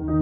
السلام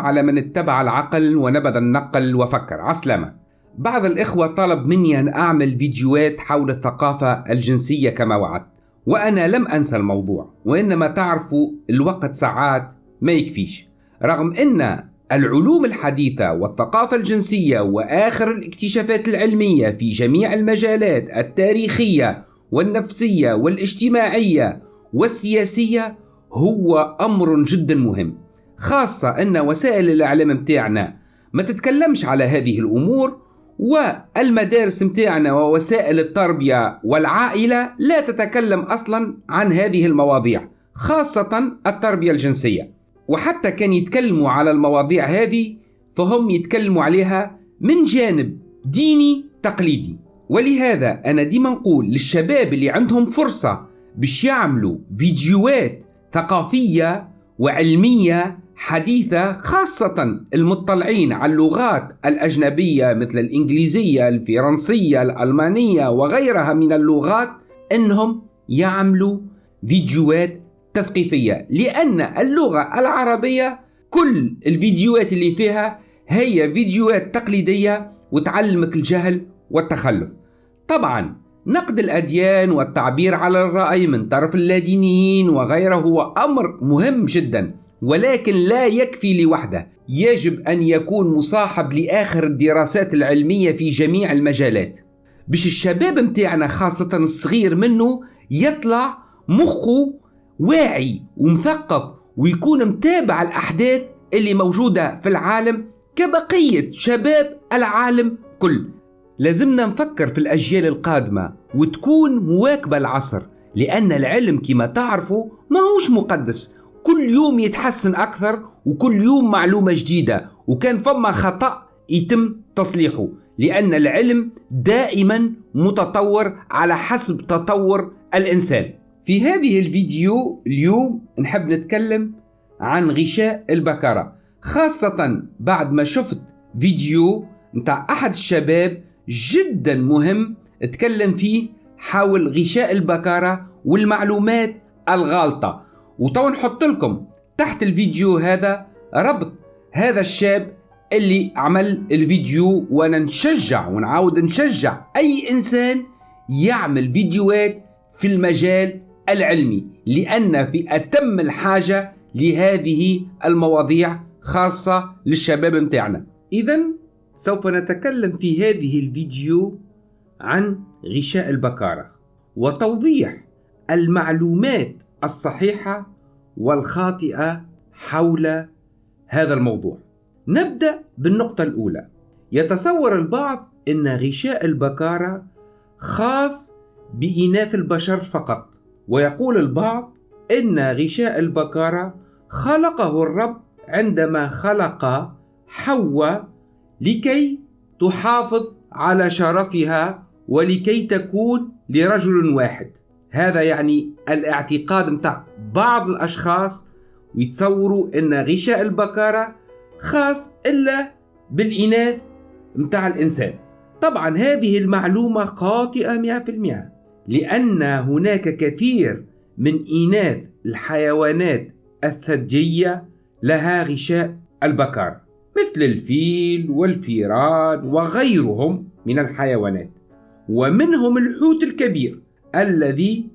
على من اتبع العقل ونبذ النقل وفكر. عسلامة. بعض الإخوة طلب مني أن أعمل فيديوهات حول الثقافة الجنسية كما وعدت وأنا لم أنسى الموضوع وإنما تعرفوا الوقت ساعات ما يكفيش. رغم أن العلوم الحديثة والثقافة الجنسية وآخر الاكتشافات العلمية في جميع المجالات التاريخية والنفسية والاجتماعية والسياسية هو أمر جدا مهم خاصة أن وسائل الإعلام متاعنا ما تتكلمش على هذه الأمور والمدارس متاعنا ووسائل التربية والعائلة لا تتكلم أصلا عن هذه المواضيع خاصة التربية الجنسية. وحتى كان يتكلموا على المواضيع هذه فهم يتكلموا عليها من جانب ديني تقليدي. ولهذا أنا ديما نقول للشباب اللي عندهم فرصة باش يعملوا فيديوهات ثقافية وعلمية حديثة خاصة المطلعين على اللغات الأجنبية مثل الإنجليزية الفرنسية الألمانية وغيرها من اللغات أنهم يعملوا فيديوهات تثقيفية لأن اللغة العربية كل الفيديوهات اللي فيها هي فيديوهات تقليدية وتعلمك الجهل والتخلف. طبعا نقد الأديان والتعبير على الرأي من طرف اللادينيين وغيره هو أمر مهم جدا ولكن لا يكفي لوحده. يجب أن يكون مصاحب لآخر الدراسات العلمية في جميع المجالات. باش الشباب متاعنا خاصة الصغير منه يطلع مخه واعي ومثقف ويكون متابع الأحداث اللي موجودة في العالم كبقية شباب العالم كل. لازمنا نفكر في الأجيال القادمة وتكون مواكبة العصر لأن العلم كما تعرفوا ما هوش مقدس. كل يوم يتحسن أكثر وكل يوم معلومة جديدة وكان فما خطأ يتم تصليحه لأن العلم دائما متطور على حسب تطور الإنسان. في هذه الفيديو اليوم نحب نتكلم عن غشاء البكرة خاصة بعد ما شفت فيديو متاع أحد الشباب جدا مهم اتكلم فيه حول غشاء البكارة والمعلومات الغالطة. وتو نحط لكم تحت الفيديو هذا ربط هذا الشاب اللي عمل الفيديو وأنا نشجع ونعاود نشجع أي إنسان يعمل فيديوهات في المجال العلمي لأن في أتم الحاجة لهذه المواضيع خاصة للشباب متاعنا اذا سوف نتكلم في هذه الفيديو عن غشاء البكارة وتوضيح المعلومات الصحيحة والخاطئة حول هذا الموضوع. نبدأ بالنقطة الأولى. يتصور البعض إن غشاء البكارة خاص بإناث البشر فقط. ويقول البعض إن غشاء البكاره خلقه الرب عندما خلق حواء لكي تحافظ على شرفها ولكي تكون لرجل واحد. هذا يعني الاعتقاد متاع بعض الأشخاص ويتصوروا أن غشاء البكارة خاص إلا بالإناث متاع الإنسان. طبعا هذه المعلومة خاطئة مئة في المئة. لأن هناك كثير من إناث الحيوانات الثديية لها غشاء البكار مثل الفيل والفيران وغيرهم من الحيوانات ومنهم الحوت الكبير الذي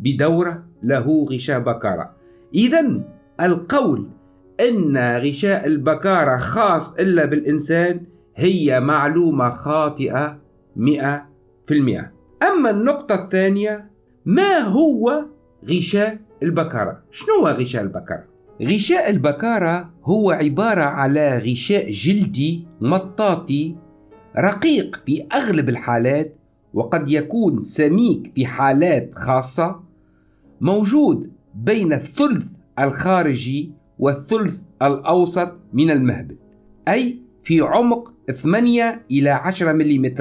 بدورة له غشاء بكارة إذا القول أن غشاء البكارة خاص إلا بالإنسان هي معلومة خاطئة مئة في المئة. أما النقطة الثانية ما هو غشاء البكارة؟ شنو هو غشاء البكارة؟ غشاء البكارة هو عبارة على غشاء جلدي مطاطي رقيق في أغلب الحالات وقد يكون سميك في حالات خاصة موجود بين الثلث الخارجي والثلث الأوسط من المهبل أي في عمق 8 إلى 10 ملم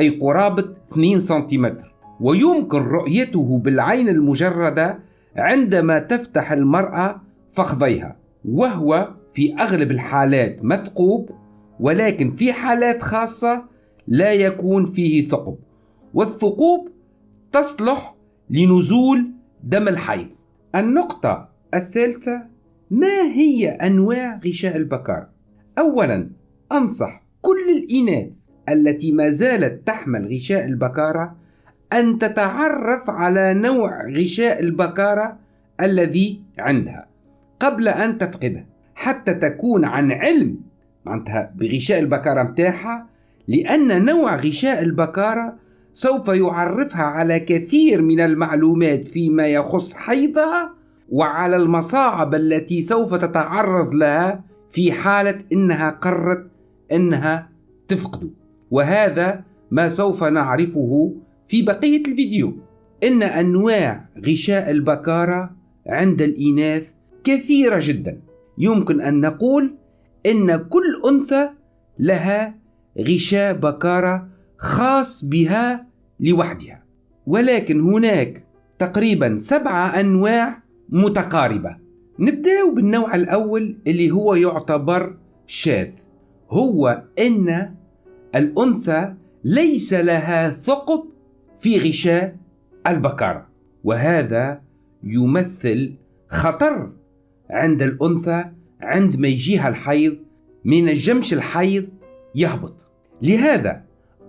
أي قرابة 2 سنتيمتر. ويمكن رؤيته بالعين المجردة عندما تفتح المرأة فخذيها. وهو في أغلب الحالات مثقوب ولكن في حالات خاصة لا يكون فيه ثقب. والثقوب تصلح لنزول دم الحيض. النقطة الثالثة ما هي أنواع غشاء البكار؟ أولا أنصح كل الإناث التي ما زالت تحمل غشاء البكارة أن تتعرف على نوع غشاء البكارة الذي عندها. قبل أن تفقده حتى تكون عن علم معناتها بغشاء البكارة متاعها لأن نوع غشاء البكارة سوف يعرفها على كثير من المعلومات فيما يخص حيضها وعلى المصاعب التي سوف تتعرض لها في حالة إنها قررت إنها تفقده. وهذا ما سوف نعرفه في بقية الفيديو. إن أنواع غشاء البكارة عند الإناث كثيرة جدا. يمكن أن نقول إن كل أنثى لها غشاء بكارة خاص بها لوحدها. ولكن هناك تقريبا سبعة أنواع متقاربة. نبدأ بالنوع الأول اللي هو يعتبر شاذ. هو أن الأنثى ليس لها ثقب في غشاء البكارة وهذا يمثل خطر عند الأنثى عندما يجيها الحيض من الجمش الحيض يهبط. لهذا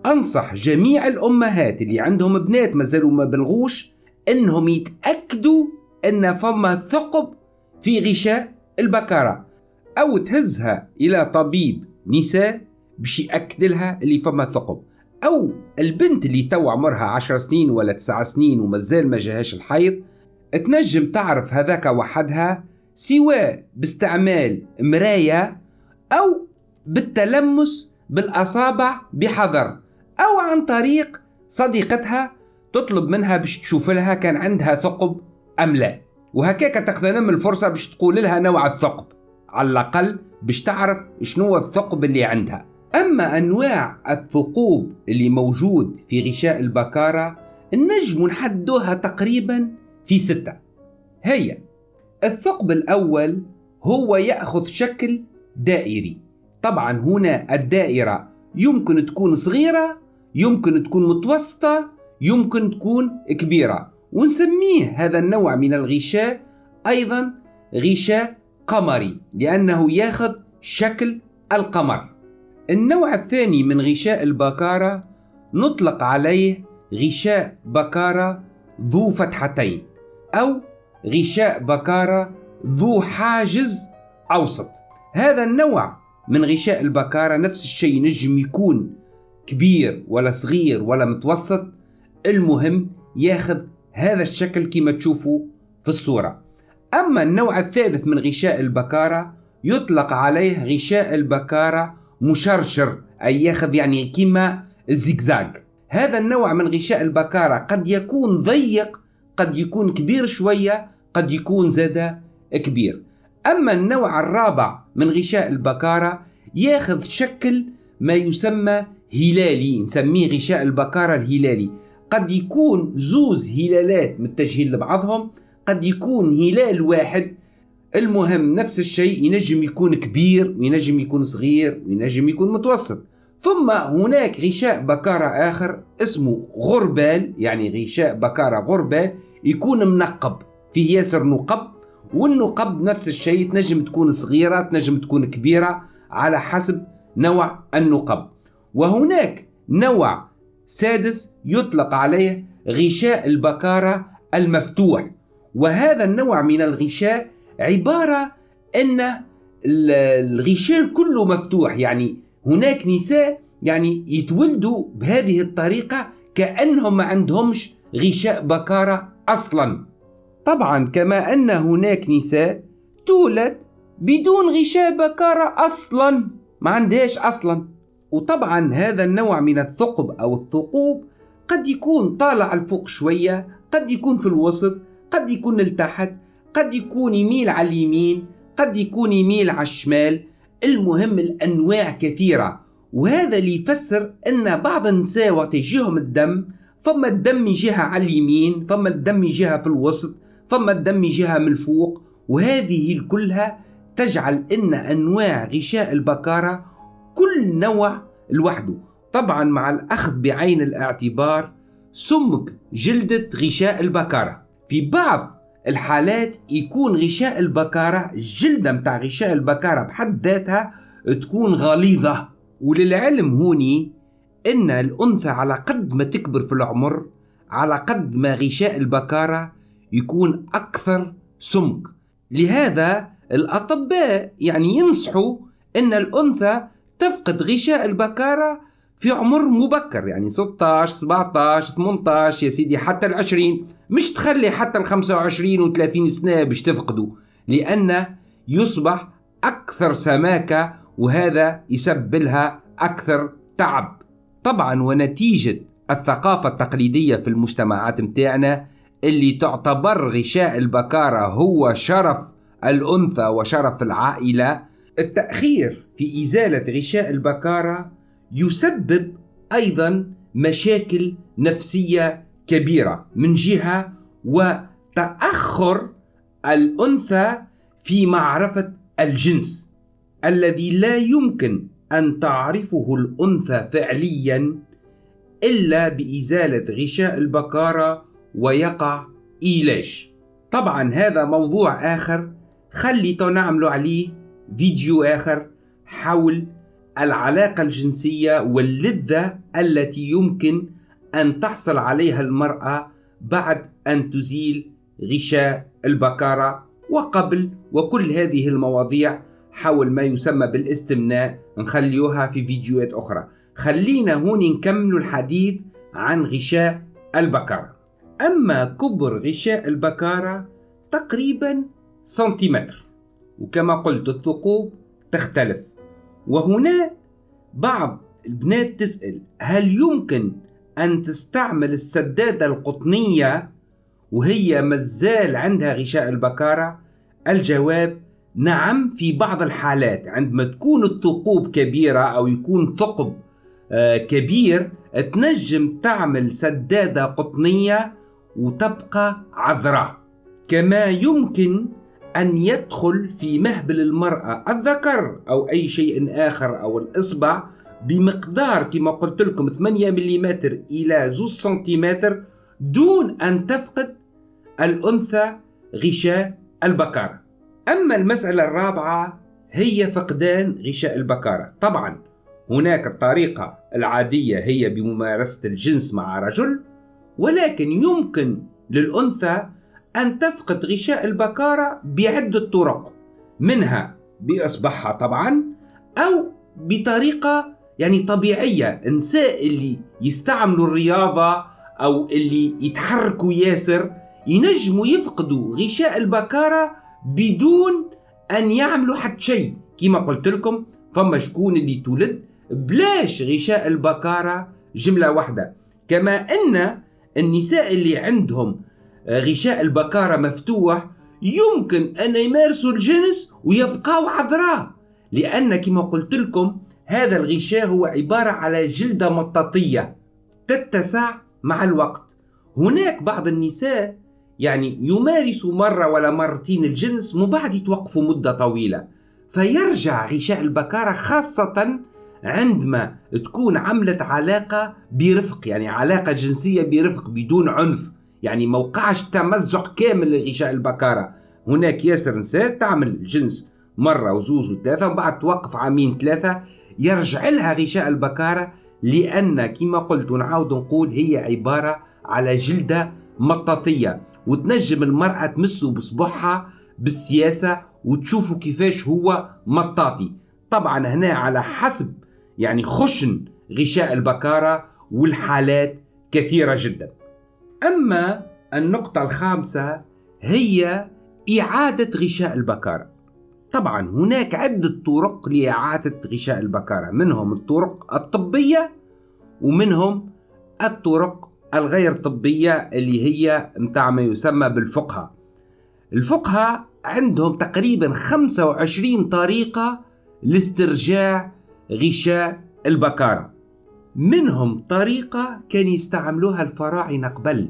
أنصح جميع الأمهات اللي عندهم بنات ما زالوا ما بلغوش أنهم يتأكدوا أن فما ثقب في غشاء البكارة أو تهزها إلى طبيب نساء باش يأكد لها اللي فما ثقب أو البنت اللي تو عمرها عشر سنين ولا تسع سنين ومازال ما جاهاش الحيض تنجم تعرف هذاك وحدها سواء باستعمال مراية أو بالتلمس بالأصابع بحذر أو عن طريق صديقتها تطلب منها باش تشوف لها كان عندها ثقب أم لا. وهكاك تغتنم الفرصة باش تقول لها نوع الثقب. على الأقل باش تعرف شنو الثقب اللي عندها. أما أنواع الثقوب اللي موجود في غشاء البكارة النجم نحدوها تقريبا في ستة. هي الثقب الأول هو يأخذ شكل دائري. طبعا هنا الدائرة يمكن تكون صغيرة يمكن تكون متوسطة يمكن تكون كبيرة. ونسميه هذا النوع من الغشاء أيضا غشاء قمري لأنه يأخذ شكل القمر. النوع الثاني من غشاء البكارة نطلق عليه غشاء بكارة ذو فتحتين أو غشاء بكارة ذو حاجز أوسط. هذا النوع من غشاء البكارة نفس الشيء نجم يكون كبير ولا صغير ولا متوسط. المهم ياخذ هذا الشكل كما تشوفوا في الصورة. أما النوع الثالث من غشاء البكارة يطلق عليه غشاء البكارة مشرشر أي ياخذ يعني كما الزيكزاج هذا النوع من غشاء البكارة قد يكون ضيق قد يكون كبير شوية قد يكون زاد كبير. أما النوع الرابع من غشاء البكارة ياخذ شكل ما يسمى هلالي نسميه غشاء البكارة الهلالي. قد يكون زوز هلالات متجهين لبعضهم قد يكون هلال واحد المهم نفس الشيء ينجم يكون كبير وينجم يكون صغير وينجم يكون متوسط. ثم هناك غشاء بكارة آخر اسمه غربال يعني غشاء بكارة غربال يكون منقب فيه ياسر نقب. والنقب نفس الشيء تنجم تكون صغيرة تنجم تكون كبيرة على حسب نوع النقب. وهناك نوع سادس يطلق عليه غشاء البكارة المفتوح. وهذا النوع من الغشاء عبارة أن الغشاء كله مفتوح يعني هناك نساء يعني يتولدوا بهذه الطريقة كأنهم ما عندهمش غشاء بكارة أصلا. طبعا كما أن هناك نساء تولد بدون غشاء بكارة أصلا ما عندهاش أصلا. وطبعا هذا النوع من الثقب أو الثقوب قد يكون طالع الفوق شوية قد يكون في الوسط قد يكون لتحت قد يكون يميل على اليمين قد يكون يميل على الشمال. المهم الأنواع كثيرة وهذا اللي يفسر أن بعض النساء وقت يجيهم الدم فما الدم يجيها على اليمين فما الدم يجيها في الوسط فما الدم يجيها من الفوق. وهذه كلها تجعل أن أنواع غشاء البكارة كل نوع لوحده. طبعا مع الأخذ بعين الاعتبار سمك جلدة غشاء البكارة. في بعض الحالات يكون غشاء البكارة الجلدة متاع غشاء البكارة بحد ذاتها تكون غليظة. وللعلم هوني إن الأنثى على قد ما تكبر في العمر على قد ما غشاء البكارة يكون أكثر سمك. لهذا الأطباء يعني ينصحوا إن الأنثى تفقد غشاء البكارة في عمر مبكر يعني 16 17 18 يا سيدي حتى ال 20 مش تخلي حتى ال 25 و 30 سنة باش تفقده لأن يصبح أكثر سماكة وهذا يسبب لها أكثر تعب. طبعا ونتيجة الثقافة التقليدية في المجتمعات متاعنا اللي تعتبر غشاء البكارة هو شرف الأنثى وشرف العائلة. التأخير في إزالة غشاء البكارة يسبب أيضا مشاكل نفسية كبيرة من جهة وتأخر الأنثى في معرفة الجنس الذي لا يمكن أن تعرفه الأنثى فعليا إلا بإزالة غشاء البكارة ويقع إيلاش طبعا هذا موضوع آخر خلي نعملوا عليه فيديو آخر حول العلاقة الجنسية واللذة التي يمكن أن تحصل عليها المرأة بعد أن تزيل غشاء البكارة وقبل وكل هذه المواضيع حول ما يسمى بالاستمناء. نخليوها في فيديوهات أخرى. خلينا هون نكمل الحديث عن غشاء البكارة. أما كبر غشاء البكارة تقريبا سنتيمتر. وكما قلت الثقوب تختلف. وهنا بعض البنات تسأل هل يمكن أن تستعمل السدادة القطنية وهي مازال عندها غشاء البكارة؟ الجواب نعم في بعض الحالات عندما تكون الثقوب كبيرة أو يكون ثقب آه، كبير تنجم تعمل سدادة قطنية وتبقى عذراء كما يمكن أن يدخل في مهبل المرأة الذكر أو أي شيء آخر أو الإصبع بمقدار كما قلت لكم 8 ملم إلى 2 سنتيمتر دون أن تفقد الأنثى غشاء البكارة. أما المسألة الرابعة هي فقدان غشاء البكارة. طبعا هناك الطريقة العادية هي بممارسة الجنس مع رجل ولكن يمكن للأنثى أن تفقد غشاء البكارة بعدة طرق منها بإصبعها طبعا أو بطريقة يعني طبيعية. النساء اللي يستعملوا الرياضة أو اللي يتحركوا ياسر ينجموا يفقدوا غشاء البكارة بدون أن يعملوا حتى شيء. كما قلت لكم فما شكون اللي تولد بلاش غشاء البكارة جملة واحدة. كما أن النساء اللي عندهم غشاء البكارة مفتوح يمكن أن يمارسوا الجنس ويبقاو عذراء. لأن كما قلت لكم هذا الغشاء هو عبارة على جلدة مطاطية تتسع مع الوقت. هناك بعض النساء يعني يمارسوا مرة ولا مرتين الجنس من بعد يتوقفوا مدة طويلة. فيرجع غشاء البكارة خاصة عندما تكون عملت علاقة برفق يعني علاقة جنسية برفق بدون عنف. يعني ما وقعش تمزق كامل لغشاء البكارة. هناك ياسر نساء تعمل جنس مرة وزوز وثلاثة ومن بعد توقف عامين ثلاثة يرجع لها غشاء البكارة لأن كما قلت ونعاود نقول هي عبارة على جلدة مطاطية. وتنجم المرأة تمسه بصبعها بالسياسة وتشوفوا كيفاش هو مطاطي. طبعا هنا على حسب يعني خشن غشاء البكارة والحالات كثيرة جدا. أما النقطة الخامسة هي إعادة غشاء البكارة طبعا هناك عدة طرق لإعادة غشاء البكارة منهم الطرق الطبية ومنهم الطرق الغير طبية اللي هي متاع ما يسمى بالفقهة الفقهة عندهم تقريبا 25 طريقة لاسترجاع غشاء البكارة منهم طريقة كان يستعملوها الفراعنة قبل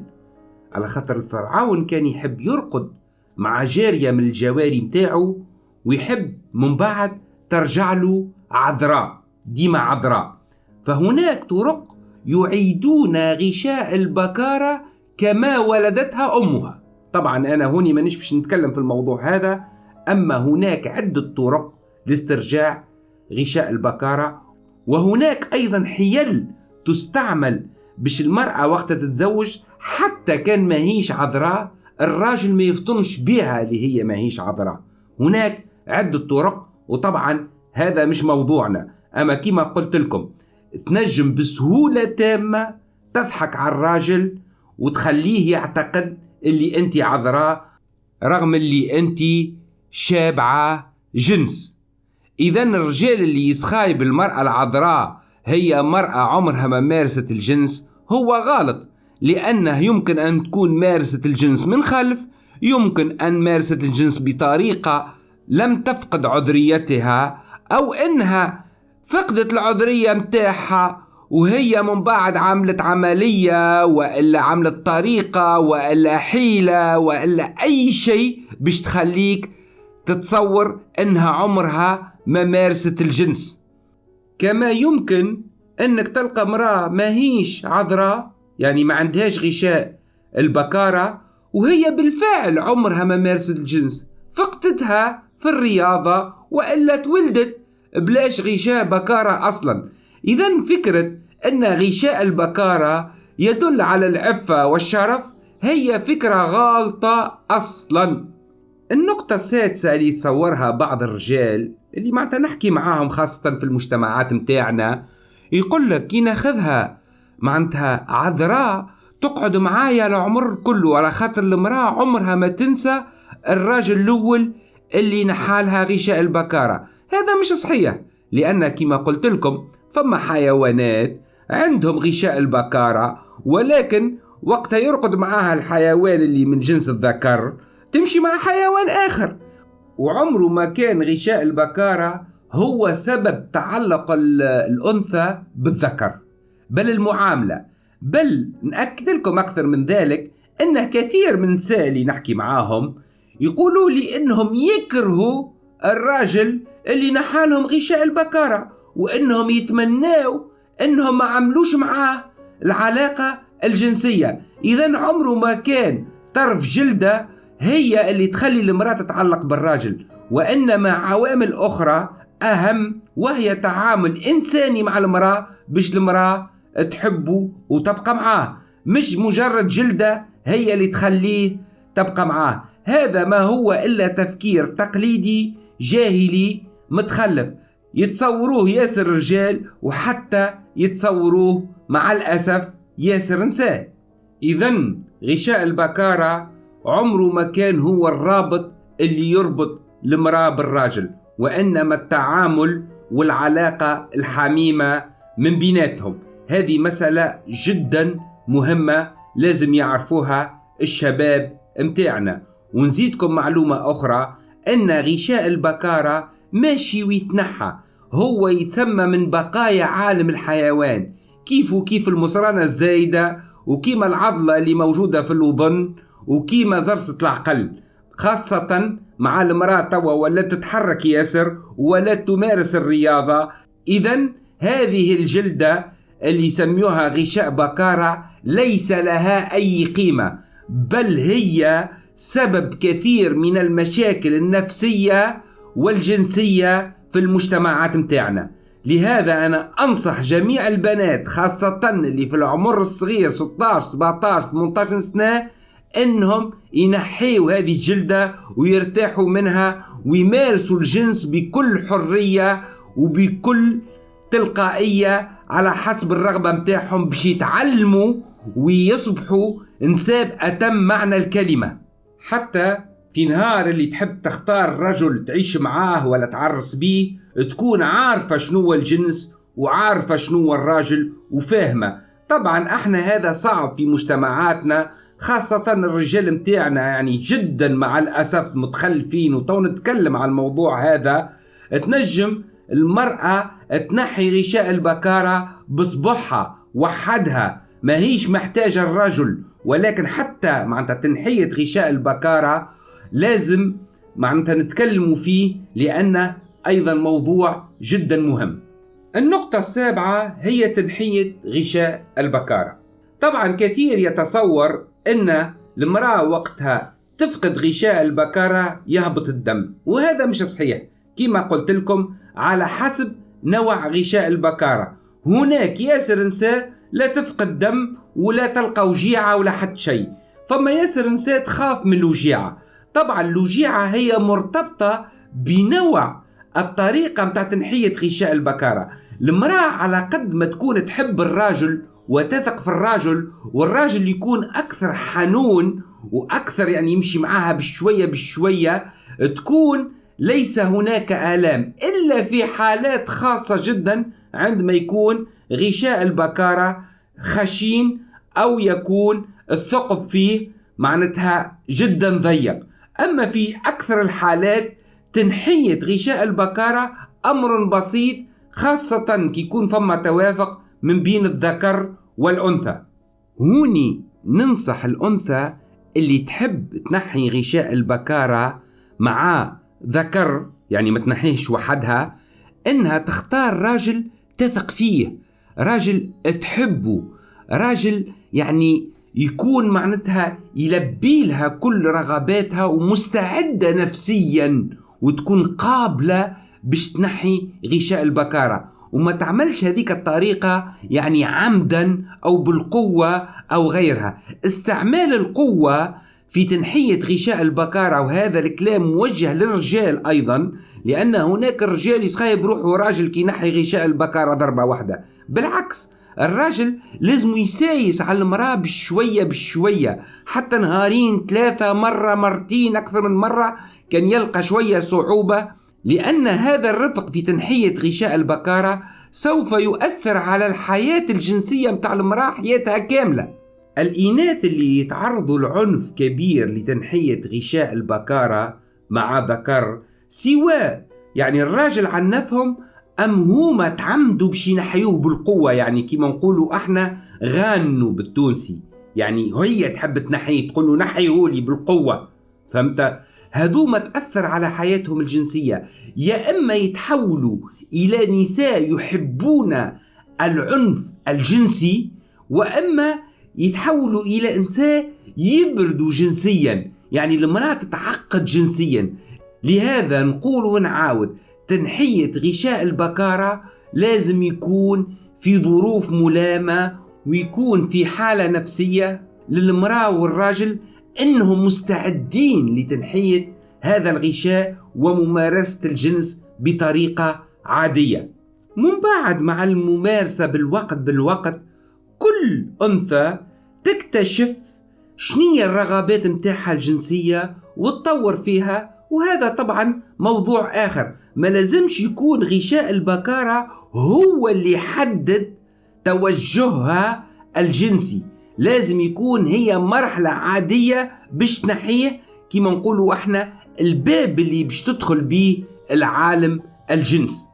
على خاطر الفرعون كان يحب يرقد مع جارية من الجواري متاعه ويحب من بعد ترجع له عذراء ديما عذراء. فهناك طرق يعيدون غشاء البكارة كما ولدتها أمها. طبعا أنا هوني ما باش نتكلم في الموضوع هذا أما هناك عدة طرق لاسترجاع غشاء البكارة وهناك أيضا حيل تستعمل باش المرأة وقت تتزوج حتى كان ما هيش عذراء الراجل ما يفطنش بها اللي هي ما هيش عذراء. هناك عدة طرق وطبعا هذا مش موضوعنا. أما كما قلت لكم تنجم بسهولة تامة تضحك على الراجل وتخليه يعتقد اللي انت عذراء رغم اللي انت شابعة جنس. اذا الرجال اللي يسخايب المرأة العذراء هي مرأة عمرها ما مارست الجنس هو غلط لأنه يمكن أن تكون مارست الجنس من خلف يمكن أن مارست الجنس بطريقة لم تفقد عذريتها أو إنها فقدت العذرية متاعها وهي من بعد عملت عملية وإلا عملت طريقة وإلا حيلة وإلا أي شيء باش تخليك تتصور إنها عمرها ما مارست الجنس. كما يمكن إنك تلقى امرأة ما هيش عذراء يعني ما عندهاش غشاء البكارة وهي بالفعل عمرها ما مارست الجنس. فقدتها في الرياضة وإلا تولدت بلاش غشاء بكارة أصلا. إذا فكرة أن غشاء البكارة يدل على العفة والشرف هي فكرة غالطة أصلا. النقطة السادسة اللي يتصورها بعض الرجال اللي معناتها نحكي معاهم خاصة في المجتمعات متاعنا يقول لك كي ناخذها معناتها عذراء تقعد معايا العمر كله على خاطر المرأة عمرها ما تنسى الراجل الأول اللي نحالها غشاء البكارة. هذا مش صحيح لأن كما قلت لكم فما حيوانات عندهم غشاء البكارة ولكن وقتها يرقد معاها الحيوان اللي من جنس الذكر تمشي مع حيوان آخر. وعمره ما كان غشاء البكارة هو سبب تعلق الأنثى بالذكر بل المعاملة. بل نأكد لكم أكثر من ذلك أن كثير من النساء اللي نحكي معاهم يقولوا لي أنهم يكرهوا الراجل اللي نحالهم غشاء البكارة وأنهم يتمناوا أنهم ما عملوش معاه العلاقة الجنسية. إذا عمره ما كان طرف جلدة هي اللي تخلي المرأة تتعلق بالراجل وإنما عوامل أخرى أهم وهي تعامل إنساني مع المرأة باش المرأة تحبه وتبقى معاه. مش مجرد جلدة هي اللي تخليه تبقى معاه. هذا ما هو إلا تفكير تقليدي جاهلي متخلف. يتصوروه ياسر رجال وحتى يتصوروه مع الأسف ياسر نساء. إذا غشاء البكارة عمره ما كان هو الرابط اللي يربط المرأة بالراجل وإنما التعامل والعلاقة الحميمة من بيناتهم. هذه مسألة جدا مهمة لازم يعرفوها الشباب متاعنا. ونزيدكم معلومة أخرى أن غشاء البكارة ماشي ويتنحى. هو يتسمى من بقايا عالم الحيوان. كيف وكيف المصرانة الزايدة وكيما العضلة اللي موجودة في الوظن وكيما زرسة العقل خاصة مع المرأة توا ولا تتحرك ياسر ولا تمارس الرياضة. إذا هذه الجلدة اللي يسميوها غشاء بكارة ليس لها أي قيمة بل هي سبب كثير من المشاكل النفسية والجنسية في المجتمعات متاعنا. لهذا أنا أنصح جميع البنات خاصة اللي في العمر الصغير 16 17 18 سنة إنهم ينحيوا هذه الجلدة ويرتاحوا منها ويمارسوا الجنس بكل حرية وبكل تلقائية على حسب الرغبة متاعهم باش يتعلموا ويصبحوا نساب أتم معنى الكلمة. حتى في نهار اللي تحب تختار رجل تعيش معاه ولا تعرس بيه تكون عارفة شنو الجنس وعارفة شنو الراجل وفاهمة. طبعا إحنا هذا صعب في مجتمعاتنا خاصة الرجال متاعنا يعني جدا مع الأسف متخلفين وتو نتكلم عن الموضوع هذا تنجم المرأة تنحي غشاء البكارة بصبحها وحدها. ما هيش محتاجة الرجل ولكن حتى معناتها تنحية غشاء البكارة لازم معناتها نتكلم فيه لأنه أيضا موضوع جدا مهم. النقطة السابعة هي تنحية غشاء البكارة. طبعا كثير يتصور أن المرأة وقتها تفقد غشاء البكارة يهبط الدم وهذا مش صحيح. كما قلت لكم على حسب نوع غشاء البكارة. هناك ياسر نساء لا تفقد دم ولا تلقى وجيعة ولا حتى شيء. فما ياسر نساء تخاف من الوجيعة. طبعا الوجيعة هي مرتبطة بنوع الطريقة متاع تنحية غشاء البكارة. المرأة على قد ما تكون تحب الراجل وتثق في الراجل والراجل يكون أكثر حنون وأكثر يعني يمشي معاها بشوية بشوية تكون ليس هناك آلام إلا في حالات خاصة جدا عندما يكون غشاء البكارة خشين أو يكون الثقب فيه معناتها جدا ضيق. أما في أكثر الحالات تنحية غشاء البكارة أمر بسيط خاصة كي يكون فما توافق من بين الذكر والأنثى. هوني ننصح الأنثى اللي تحب تنحي غشاء البكارة مع ذكر يعني ما تنحيش وحدها إنها تختار راجل تثق فيه راجل تحبه راجل يعني يكون معناتها يلبي لها كل رغباتها ومستعدة نفسيا وتكون قابلة باش تنحي غشاء البكارة. وما تعملش هذيك الطريقة يعني عمدا أو بالقوة أو غيرها. استعمال القوة في تنحية غشاء البكارة وهذا الكلام موجه للرجال أيضا لأن هناك رجال يسخايب روحه راجل كي ينحي غشاء البكارة ضربة واحدة. بالعكس الراجل لازم يسايس على المرأة بشوية بشوية حتى نهارين ثلاثة مرة مرتين أكثر من مرة كان يلقى شوية صعوبة لأن هذا الرفق في تنحية غشاء البكارة سوف يؤثر على الحياة الجنسية متاع المرأة حياتها كاملة. الإناث اللي يتعرضوا لعنف كبير لتنحية غشاء البكارة مع ذكر سواء يعني الراجل عنفهم أم هما تعمدوا باش ينحيوه بالقوة؟ يعني كيما نقولوا إحنا غانوا بالتونسي. يعني هي تحب تنحيه تقول له نحيهولي بالقوة. فهمت؟ هذوما تأثر على حياتهم الجنسية. يا إما يتحولوا إلى نساء يحبون العنف الجنسي وإما يتحولوا إلى إنسان يبردوا جنسيا. يعني المرأة تتعقد جنسيا. لهذا نقول ونعاود تنحية غشاء البكارة لازم يكون في ظروف ملامة ويكون في حالة نفسية للمرأة والراجل أنهم مستعدين لتنحية هذا الغشاء وممارسة الجنس بطريقة عادية. من بعد مع الممارسة بالوقت بالوقت كل أنثى تكتشف شنية الرغبات متاعها الجنسية وتطور فيها وهذا طبعا موضوع آخر. ما لازمش يكون غشاء البكارة هو اللي يحدد توجهها الجنسي. لازم يكون هي مرحلة عادية باش تنحيه كيما نقولوا إحنا الباب اللي باش تدخل بيه العالم الجنس.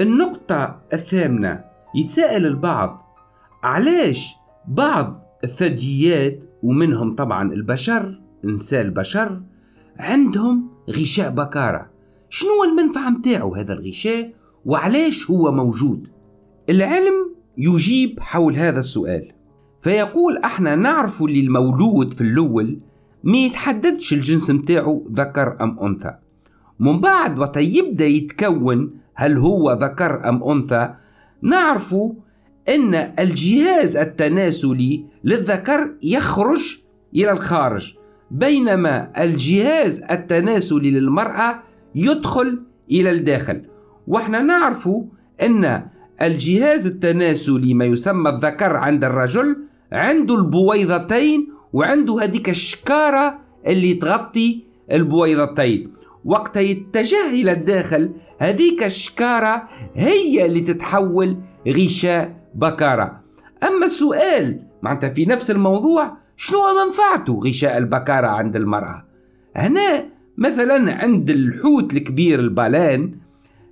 النقطة الثامنة يتساءل البعض علاش بعض الثدييات ومنهم طبعا البشر نساء البشر عندهم غشاء بكارة. شنو المنفعة متاعه هذا الغشاء وعلاش هو موجود؟ العلم يجيب حول هذا السؤال. فيقول أحنا نعرف اللي المولود في الأول ما يتحددش الجنس متاعه ذكر أم أنثى. من بعد وقت يبدأ يتكون هل هو ذكر أم أنثى نعرف إن الجهاز التناسلي للذكر يخرج إلى الخارج بينما الجهاز التناسلي للمرأة يدخل إلى الداخل. وإحنا نعرف إن الجهاز التناسلي ما يسمى الذكر عند الرجل عنده البويضتين وعنده هذيك الشكارة اللي تغطي البويضتين. وقت يتجه إلى الداخل هذيك الشكارة هي اللي تتحول غشاء بكارة. أما السؤال معناتها في نفس الموضوع شنو منفعته غشاء البكارة عند المرأة؟ هنا مثلا عند الحوت الكبير البالان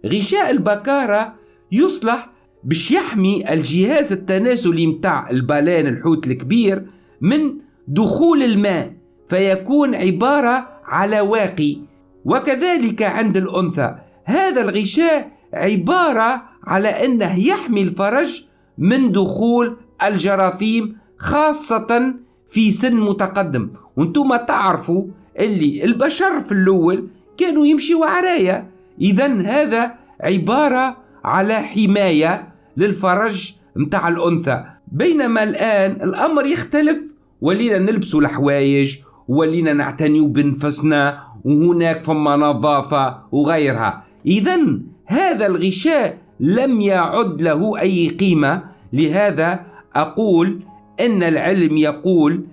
غشاء البكارة يصلح باش يحمي الجهاز التناسلي متاع البالان الحوت الكبير من دخول الماء فيكون عبارة على واقي. وكذلك عند الأنثى هذا الغشاء عبارة على أنه يحمي الفرج من دخول الجراثيم خاصة في سن متقدم. وأنتم تعرفوا اللي البشر في الأول كانوا يمشوا عرايا. إذا هذا عبارة على حماية للفرج متاع الأنثى. بينما الآن الأمر يختلف. ولينا نلبسوا الحوايج ولينا نعتنيوا بنفسنا وهناك فما نظافة وغيرها. إذا هذا الغشاء لم يعد له أي قيمة. لهذا أقول أن العلم يقول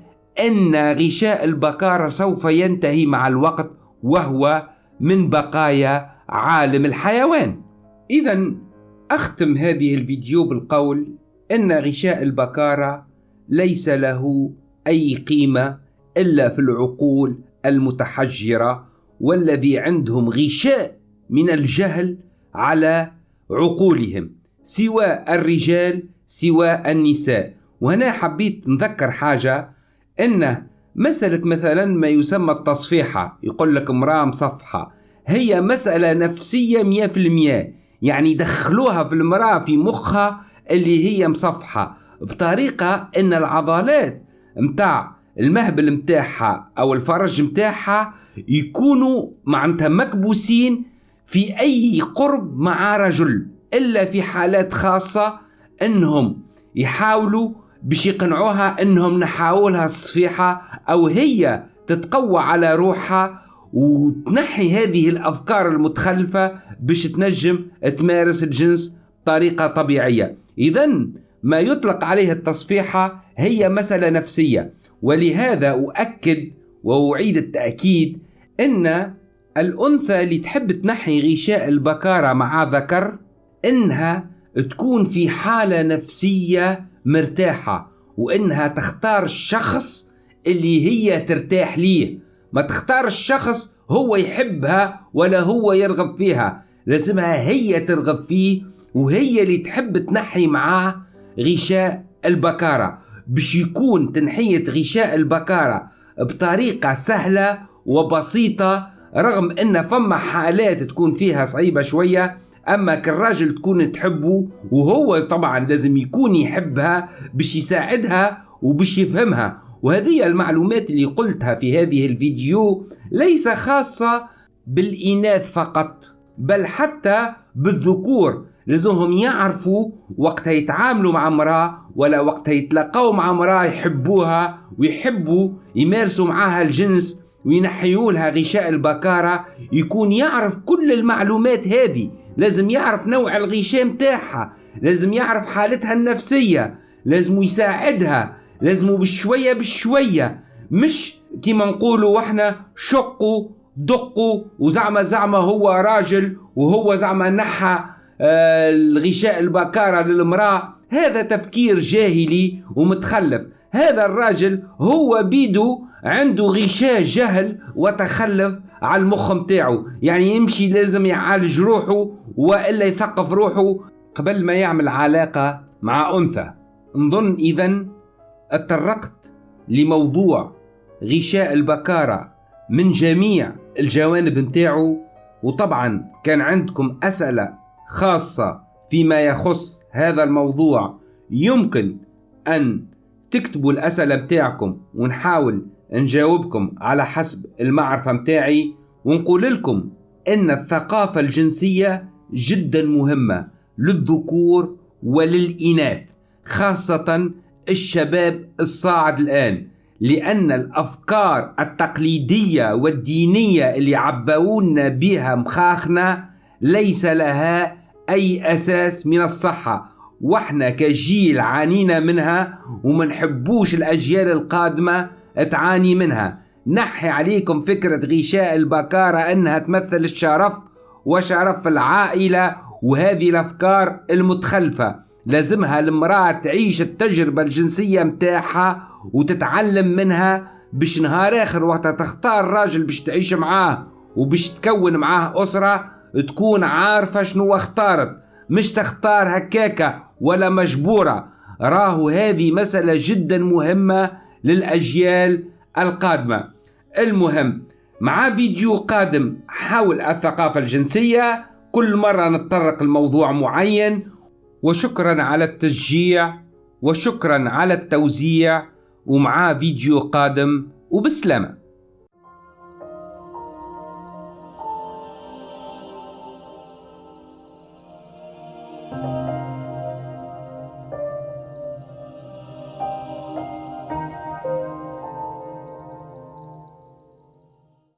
أن غشاء البكارة سوف ينتهي مع الوقت وهو من بقايا عالم الحيوان. إذا أختم هذه الفيديو بالقول أن غشاء البكارة ليس له أي قيمة إلا في العقول المتحجرة والذي عندهم غشاء من الجهل على عقولهم سواء الرجال سواء النساء. وهنا حبيت نذكر حاجة أن مسألة مثلا ما يسمى التصفيحة يقول لك امرأة مصفحة هي مسألة نفسية مية في المية. يعني دخلوها في المرأة في مخها اللي هي مصفحة بطريقة إن العضلات متاع المهبل متاعها أو الفرج متاعها يكونوا معناتها مكبوسين في أي قرب مع رجل إلا في حالات خاصة إنهم يحاولوا باش يقنعوها إنهم نحاولها الصفيحة أو هي تتقوى على روحها وتنحي هذه الأفكار المتخلفة باش تنجم تمارس الجنس بطريقة طبيعية. اذا ما يطلق عليه التصفيحه هي مسألة نفسية ولهذا أؤكد وأعيد التأكيد إن الأنثى اللي تحب تنحي غشاء البكارة مع ذكر إنها تكون في حالة نفسية مرتاحة وإنها تختار الشخص اللي هي ترتاح ليه. ما تختار الشخص هو يحبها ولا هو يرغب فيها. لازمها هي ترغب فيه وهي اللي تحب تنحي معاه غشاء البكارة. باش يكون تنحية غشاء البكارة بطريقة سهلة وبسيطة رغم إن فما حالات تكون فيها صعيبة شوية أما كالراجل تكون تحبه وهو طبعا لازم يكون يحبها باش يساعدها وباش يفهمها. وهذه المعلومات اللي قلتها في هذه الفيديو ليس خاصة بالإناث فقط بل حتى بالذكور لازمهم يعرفوا وقت يتعاملوا مع امرأة ولا وقت يتلاقوا مع امرأة يحبوها ويحبوا يمارسوا معها الجنس وينحيوا لها غشاء البكارة. يكون يعرف كل المعلومات هذه لازم يعرف نوع الغشاء متاعها لازم يعرف حالتها النفسية لازم يساعدها لازم بشوية بشوية مش كيما نقولوا وإحنا شقوا دقوا وزعما زعما هو راجل وهو زعما نحى آه الغشاء البكارة للمرأة. هذا تفكير جاهلي ومتخلف. هذا الراجل هو بيدو عنده غشاء جهل وتخلف على المخ متاعه يعني يمشي لازم يعالج روحه وإلا يثقف روحه قبل ما يعمل علاقة مع أنثى. نظن اذا أتطرقت لموضوع غشاء البكارة من جميع الجوانب متاعه وطبعا كان عندكم أسئلة خاصة فيما يخص هذا الموضوع. يمكن أن تكتبوا الأسئلة بتاعكم ونحاول نجاوبكم على حسب المعرفة متاعي ونقول لكم أن الثقافة الجنسية جدا مهمة للذكور وللإناث خاصة الشباب الصاعد الآن لأن الأفكار التقليدية والدينية اللي عبونا بها مخاخنا ليس لها أي أساس من الصحة. وإحنا كجيل عانينا منها ومنحبوش الأجيال القادمة تعاني منها. نحي عليكم فكرة غشاء البكارة أنها تمثل الشرف وشرف العائلة وهذه الأفكار المتخلفة. لازمها المرأة تعيش التجربة الجنسية متاعها وتتعلم منها باش نهار آخر وقت تختار راجل باش تعيش معاه وباش تكون معاه أسرة تكون عارفة شنو اختارت. مش تختار هكاكا ولا مجبورة. راهو هذه مسألة جدا مهمة للأجيال القادمة. المهم مع فيديو قادم حول الثقافة الجنسية كل مرة نتطرق لموضوع معين وشكرا على التشجيع وشكرا على التوزيع ومعاه فيديو قادم وبسلامة.